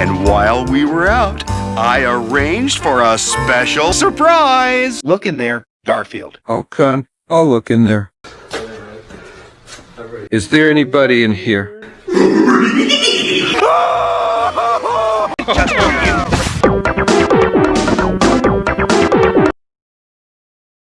And while we were out, I arranged for a special surprise. Look in there, Garfield. Oh, come. I'll look in there. Is there anybody in here?